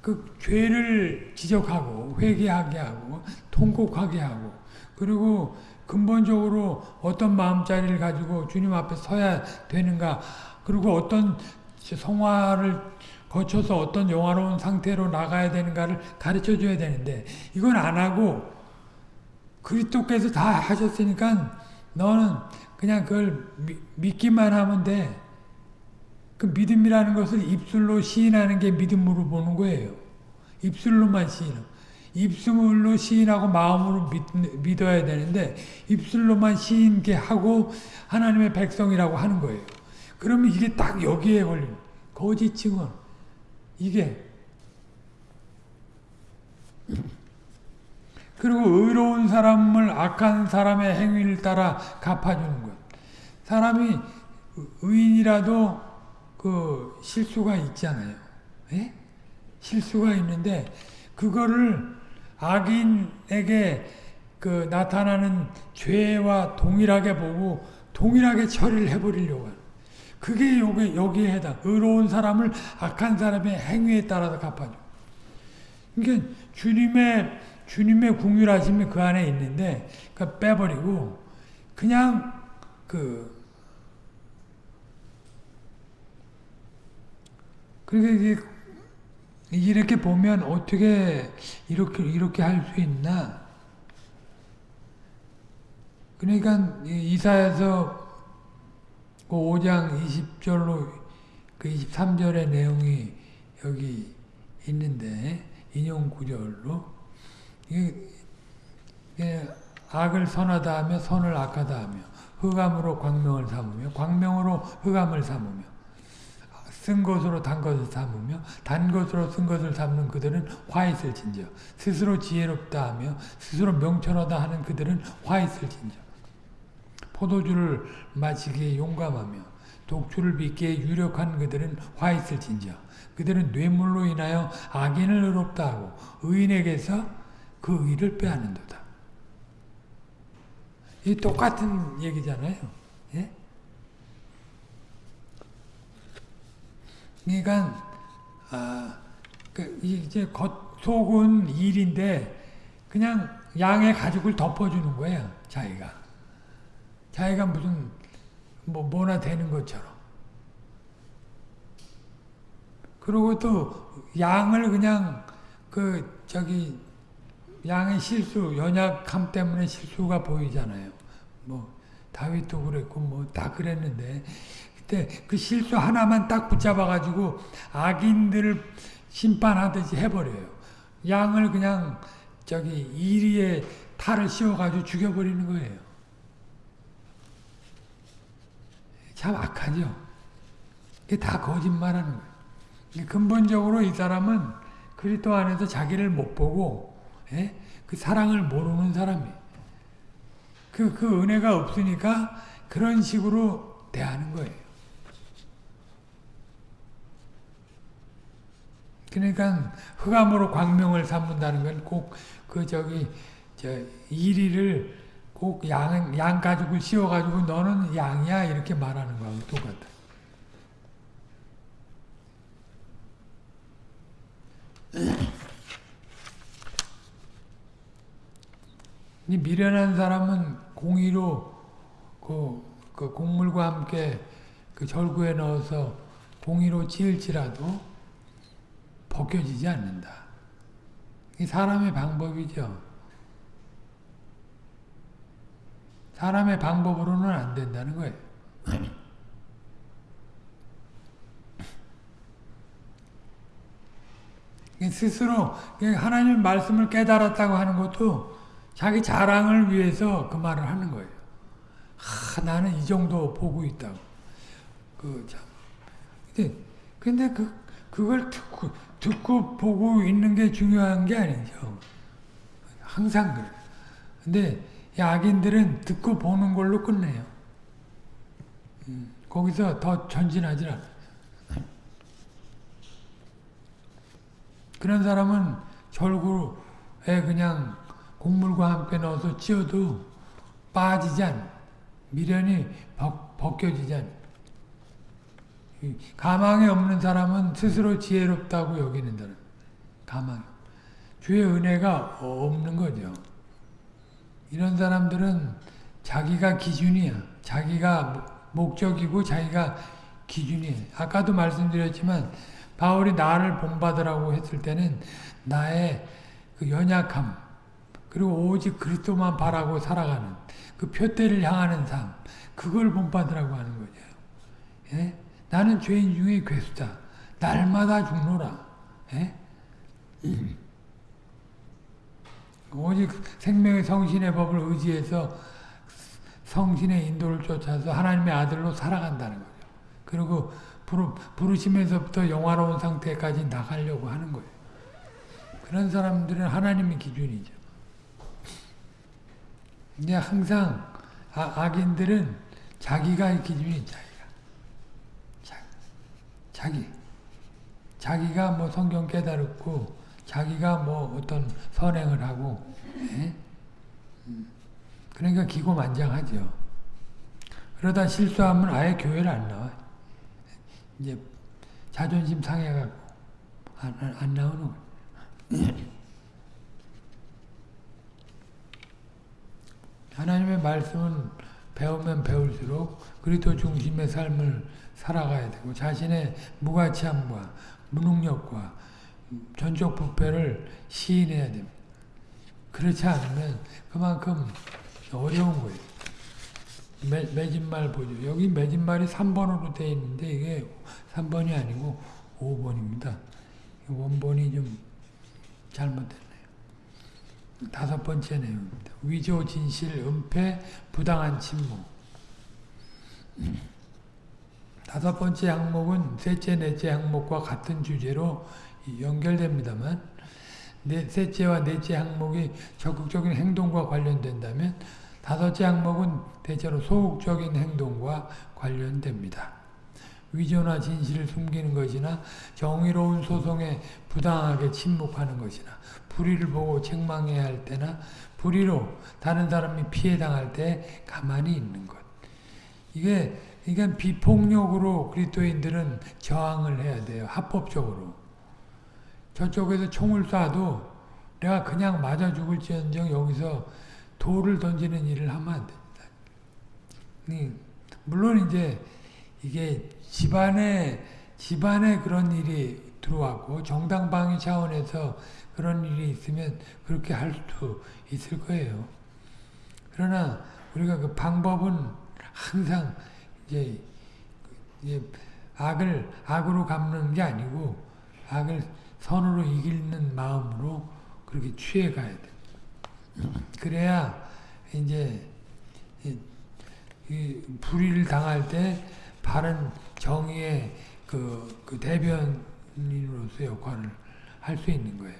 그 죄를 지적하고 회개하게 하고 통곡하게 하고 그리고 근본적으로 어떤 마음자리를 가지고 주님 앞에 서야 되는가 그리고 어떤 성화를 거쳐서 어떤 영화로운 상태로 나가야 되는가를 가르쳐 줘야 되는데 이건 안 하고 그리스도께서 다 하셨으니까 너는 그냥 그걸 미, 믿기만 하면 돼. 그 믿음이라는 것을 입술로 시인하는 게 믿음으로 보는 거예요. 입술로만 시인하고. 입술로 시인하고 마음으로 믿, 어야 되는데 입술로만 시인게 하고 하나님의 백성이라고 하는 거예요. 그러면 이게 딱 여기에 걸리는 거짓 증언. 이게 그리고 의로운 사람을 악한 사람의 행위를 따라 갚아주는 것. 사람이 의인이라도 그 실수가 있잖아요. 예? 실수가 있는데 그거를 악인에게 그 나타나는 죄와 동일하게 보고 동일하게 처리를 해버리려고 하는. 그게 여기, 여기에 해당. 의로운 사람을 악한 사람의 행위에 따라서 갚아줘. 그러니까 주님의, 주님의 궁율하심이 그 안에 있는데, 그 빼버리고, 그냥 그, 그러니까 이 렇게 보면 어떻게 이렇게, 이렇게 할 수 있나? 그러니까 이사에서 그 5장 20절로 그 23절의 내용이 여기 있는데 인용 구절로 이게 악을 선하다 하며 선을 악하다 하며 흑암으로 광명을 삼으며 광명으로 흑암을 삼으며 쓴 것으로 단 것을 삼으며 단 것으로 쓴 것을 삼는 그들은 화 있을 진저 스스로 지혜롭다 하며 스스로 명철하다 하는 그들은 화 있을 진저 포도주를 마시기에 용감하며 독주를 빚기에 유력한 그들은 화 있을 진저 그들은 뇌물로 인하여 악인을 의롭다 하고 의인에게서 그 의를 빼앗는도다. 이 똑같은 얘기잖아요. 예? 그러니까 아, 그 이제 겉 속은 일인데 그냥 양의 가죽을 덮어주는 거예요, 자기가. 자기가 무슨 뭐 뭐나 되는 것처럼. 그리고 또 양을 그냥 그 저기 양의 실수, 연약함 때문에 실수가 보이잖아요. 뭐 다윗도 그랬고 뭐 다 그랬는데 그 때 그 실수 하나만 딱 붙잡아 가지고 악인들을 심판하듯이 해버려요. 양을 그냥 저기 이리에 탈을 씌워 가지고 죽여버리는 거예요. 참 악하죠. 이게 다 거짓말하는 거예요. 근본적으로 이 사람은 그리스도 안에서 자기를 못 보고 예? 그 사랑을 모르는 사람이에요. 그, 그 은혜가 없으니까 그런 식으로 대하는 거예요. 그러니까 흑암으로 광명을 삼는다는 건 꼭 그 저기 저 이리를 꼭 양, 양 가죽을 씌워가지고 너는 양이야 이렇게 말하는 거하고 똑같아. 이 미련한 사람은 공의로 그, 그 곡물과 함께 그 절구에 넣어서 공의로 지을지라도 벗겨지지 않는다. 이 사람의 방법이죠. 사람의 방법으로는 안 된다는 거예요. 스스로 하나님 말씀을 깨달았다고 하는 것도 자기 자랑을 위해서 그 말을 하는 거예요. 아, 나는 이 정도 보고 있다고. 그 참. 근데 근데 그 그걸 듣고 듣고 보고 있는 게 중요한 게 아니죠. 항상 그래. 근데 악인들은 듣고 보는 걸로 끝내요. 음, 거기서 더 전진하지 않아. 그런 사람은 절구에 그냥 곡물과 함께 넣어서 찧어도 빠지지 않아. 미련이 벗, 벗겨지지 않아. 가망이 없는 사람은 스스로 지혜롭다고 여기는 사람. 가망. 주의 은혜가 없는 거죠. 이런 사람들은 자기가 기준이야. 자기가 목적이고 자기가 기준이에요. 아까도 말씀드렸지만 바울이 나를 본받으라고 했을 때는 나의 그 연약함 그리고 오직 그리스도만 바라고 살아가는 그 표대를 향하는 삶 그걸 본받으라고 하는 거죠. 예? 나는 죄인 중에 괴수다. 날마다 죽노라. 예? 오직 생명의 성신의 법을 의지해서 성신의 인도를 쫓아서 하나님의 아들로 살아간다는 거죠. 그리고 부르, 부르시면서부터 영화로운 상태까지 나가려고 하는 거예요. 그런 사람들은 하나님의 기준이죠. 근데 항상 아, 악인들은 자기가 기준이. 자기. 자기. 자기가 뭐 성경 깨달았고 자기가 뭐 어떤 선행을 하고 예? 그러니까 기고만장하죠. 그러다 실수하면 아예 교회를 안 나와. 이제 자존심 상해갖고 안, 안, 안 나오는. 하나님의 말씀은 배우면 배울수록 그리스도 중심의 삶을 살아가야 되고 자신의 무가치함과 무능력과 전적 부패를 시인해야 됩니다. 그렇지 않으면 그만큼 어려운 거예요. 매, 매진말 보죠. 여기 매진말이 3번으로 되어 있는데 이게 3번이 아니고 5번입니다. 원본이 좀 잘못됐네요. 다섯 번째 내용입니다. 위조, 진실, 은폐, 부당한 침묵. 다섯 번째 항목은 셋째, 넷째 항목과 같은 주제로 연결됩니다만 네, 셋째와 넷째 항목이 적극적인 행동과 관련된다면 다섯째 항목은 대체로 소극적인 행동과 관련됩니다. 위조나 진실을 숨기는 것이나 정의로운 소송에 부당하게 침묵하는 것이나 불의를 보고 책망해야 할 때나 불의로 다른 사람이 피해당할 때 가만히 있는 것. 이게 이게 비폭력으로 그리스도인들은 저항을 해야 돼요. 합법적으로. 저쪽에서 총을 쏴도 내가 그냥 맞아 죽을지언정 여기서 돌을 던지는 일을 하면 안 됩니다. 물론 이제 이게 집안에 집안에 그런 일이 들어왔고 정당 방위 차원에서 그런 일이 있으면 그렇게 할 수도 있을 거예요. 그러나 우리가 그 방법은 항상 이제, 악을 악으로 갚는 게 아니고 악을 선으로 이기는 마음으로 그렇게 취해 가야 돼. 그래야 이제 이 불의를 당할 때 바른 정의의 그, 그 대변인으로서 역할을 할 수 있는 거예요.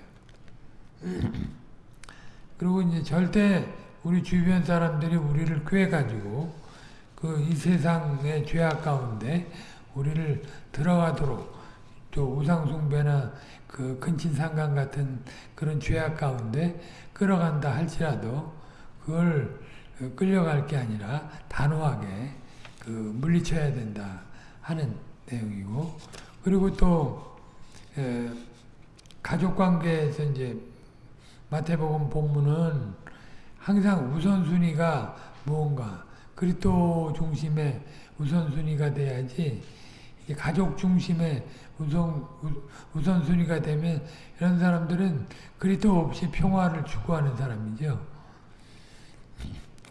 그리고 이제 절대 우리 주변 사람들이 우리를 꾀 가지고 그 이 세상의 죄악 가운데 우리를 들어가도록 또 우상숭배나 그 근친상간 같은 그런 죄악 가운데 끌어간다 할지라도 그걸 끌려갈 게 아니라 단호하게 그 물리쳐야 된다 하는 내용이고 그리고 또 가족 관계에서 이제 마태복음 본문은 항상 우선순위가 무언가 그리스도 중심의 우선순위가 돼야지 가족 중심의 우선, 우선순위가 되면 이런 사람들은 그리스도 없이 평화를 추구하는 사람이죠.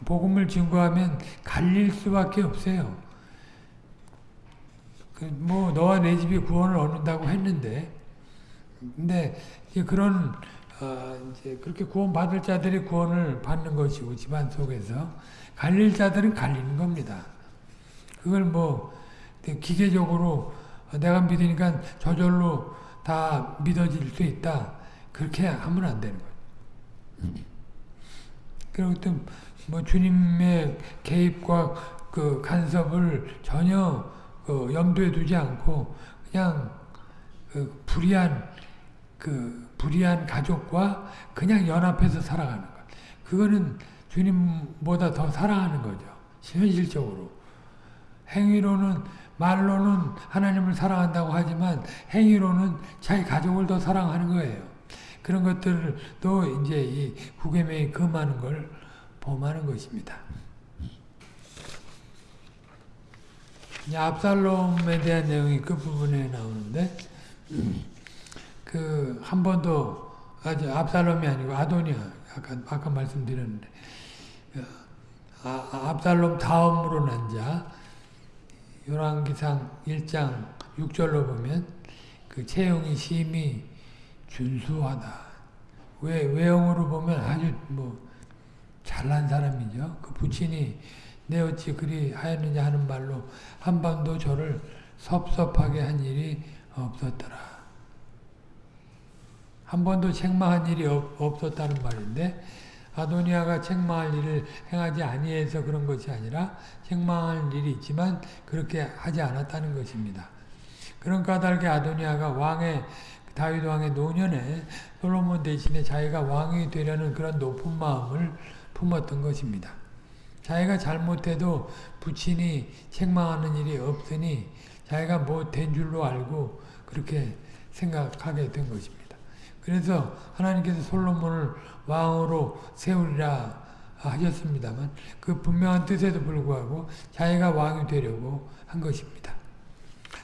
복음을 증거하면 갈릴 수밖에 없어요. 그뭐 너와 내 집이 구원을 얻는다고 했는데 근데 그런 어 이제 그렇게 구원 받을 자들이 구원을 받는 것이고 집안 속에서 갈릴 자들은 갈리는 겁니다. 그걸 뭐 기계적으로 내가 믿으니까 저절로 다 믿어질 수 있다. 그렇게 하면 안 되는 거예요. 그리고 또뭐 주님의 개입과 그 간섭을 전혀 그 염두에 두지 않고 그냥 그 불의한 그 불의한 가족과 그냥 연합해서 살아가는 것. 그거는 주님보다 더 사랑하는 거죠. 현실적으로. 행위로는 말로는 하나님을 사랑한다고 하지만 행위로는 자기 가족을 더 사랑하는 거예요. 그런 것들도 이제 이 후계명이 금하는 걸 범하는 것입니다. 압살롬에 대한 내용이 그 부분에 나오는데 그 한 번도 아주 압살롬이 아니고 아도니아 아까 아까 말씀드렸는데 아, 압살롬 다음으로 난자 열왕기상 1장 6절로 보면 그 채용이 심히 준수하다. 왜 외형으로 보면 아주 뭐 잘난 사람이죠. 그 부친이 내 어찌 그리 하였느냐 하는 말로 한 번도 저를 섭섭하게 한 일이 없었더라. 한 번도 책망한 일이 없, 없었다는 말인데 아도니아가 책망할 일을 행하지 아니해서 그런 것이 아니라 책망할 일이 있지만 그렇게 하지 않았다는 것입니다. 그런 까닭에 아도니아가 왕의 다윗 왕의 노년에 솔로몬 대신에 자기가 왕이 되려는 그런 높은 마음을 품었던 것입니다. 자기가 잘못해도 부친이 책망하는 일이 없으니 자기가 뭐 된 줄로 알고 그렇게 생각하게 된 것입니다. 그래서 하나님께서 솔로몬을 왕으로 세우리라 하셨습니다만 그 분명한 뜻에도 불구하고 자기가 왕이 되려고 한 것입니다.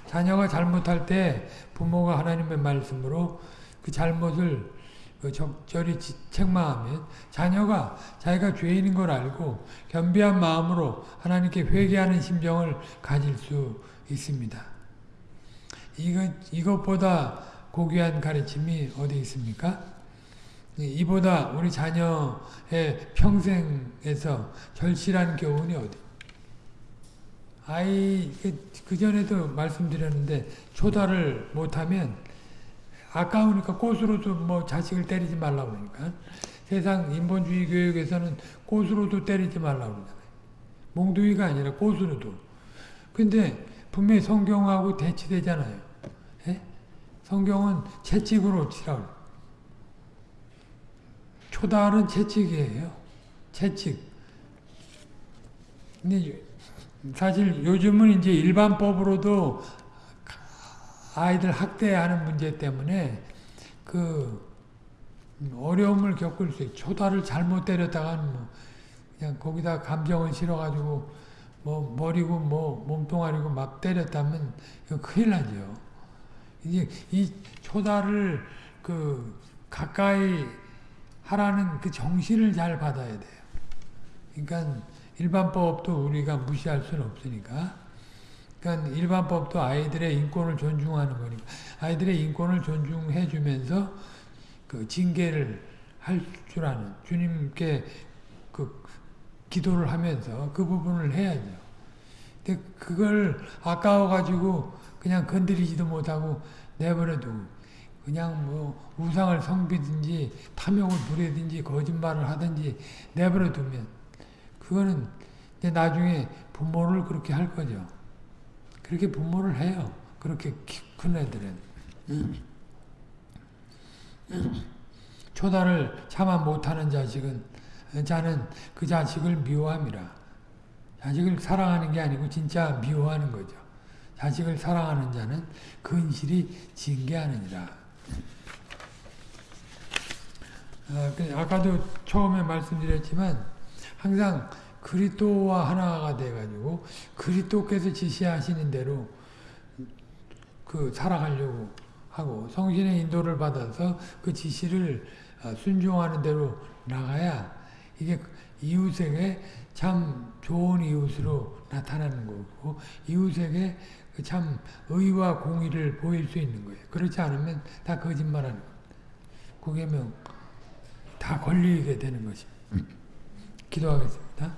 자녀가 잘못할 때 부모가 하나님의 말씀으로 그 잘못을 그 적절히 책망하면 자녀가 자기가 죄인인 걸 알고 겸비한 마음으로 하나님께 회개하는 심정을 가질 수 있습니다. 이것, 이것보다 고귀한 가르침이 어디 있습니까? 이보다 우리 자녀의 평생에서 절실한 교훈이 어디? 아이, 그 전에도 말씀드렸는데, 초달을 못하면 아까우니까 꽃으로도 뭐 자식을 때리지 말라고 그러니까. 세상 인본주의 교육에서는 꽃으로도 때리지 말라고 그러잖아요. 몽둥이가 아니라 꽃으로도. 근데 분명히 성경하고 대치되잖아요. 예? 성경은 채찍으로 치라고. 초달은 채찍이에요. 채찍. 근데 사실 요즘은 이제 일반법으로도 아이들 학대하는 문제 때문에 그 어려움을 겪을 수 있어요. 초다를 잘못 때렸다가는 뭐 그냥 거기다 감정을 실어가지고 뭐 머리고 뭐 몸뚱아리고 막 때렸다면 큰일 나죠. 이제 이 초다를 그 가까이 하라는 그 정신을 잘 받아야 돼요. 그러니까 일반법도 우리가 무시할 수는 없으니까. 그러니까 일반법도 아이들의 인권을 존중하는 거니까 아이들의 인권을 존중해 주면서 그 징계를 할 줄 아는 주님께 그 기도를 하면서 그 부분을 해야죠. 근데 그걸 아까워 가지고 그냥 건드리지도 못하고 내버려두고 그냥 뭐 우상을 성비든지 탐욕을 부리든지 거짓말을 하든지 내버려두면 그거는 나중에 부모를 그렇게 할 거죠. 그렇게 부모를 해요. 그렇게 큰 애들은. 초다를 참아 못하는 자식은 자는 그 자식을 미워함이라. 자식을 사랑하는 게 아니고 진짜 미워하는 거죠. 자식을 사랑하는 자는 근실이 징계하느니라. 아, 그 아까도 처음에 말씀드렸지만 항상 그리스도와 하나가 돼가지고 그리스도께서 지시하시는 대로 그 살아가려고 하고 성신의 인도를 받아서 그 지시를 어, 순종하는 대로 나가야 이게 이웃에게 참 좋은 이웃으로 나타나는 거고 이웃에게 그 참 의와 공의를 보일 수 있는 거예요. 그렇지 않으면 다 거짓말하는 거예요. 그게 뭐다 걸리게 되는 것입니다. 기도하겠습니다.